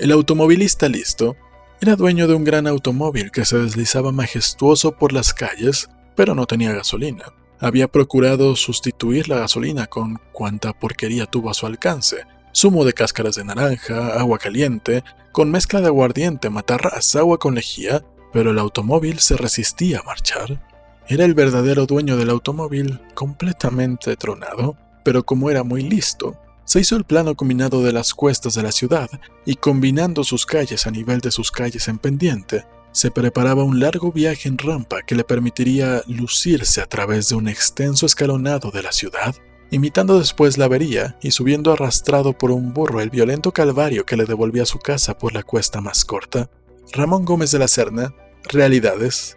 El automovilista listo era dueño de un gran automóvil que se deslizaba majestuoso por las calles, pero no tenía gasolina. Había procurado sustituir la gasolina con cuanta porquería tuvo a su alcance. Zumo de cáscaras de naranja, agua caliente, con mezcla de aguardiente, matarras, agua con lejía, pero el automóvil se resistía a marchar. Era el verdadero dueño del automóvil, completamente tronado, pero como era muy listo, se hizo el plano combinado de las cuestas de la ciudad y combinando sus calles a nivel de sus calles en pendiente, se preparaba un largo viaje en rampa que le permitiría lucirse a través de un extenso escalonado de la ciudad, imitando después la avería y subiendo arrastrado por un burro el violento calvario que le devolvía a su casa por la cuesta más corta. Ramón Gómez de la Serna, Realidades,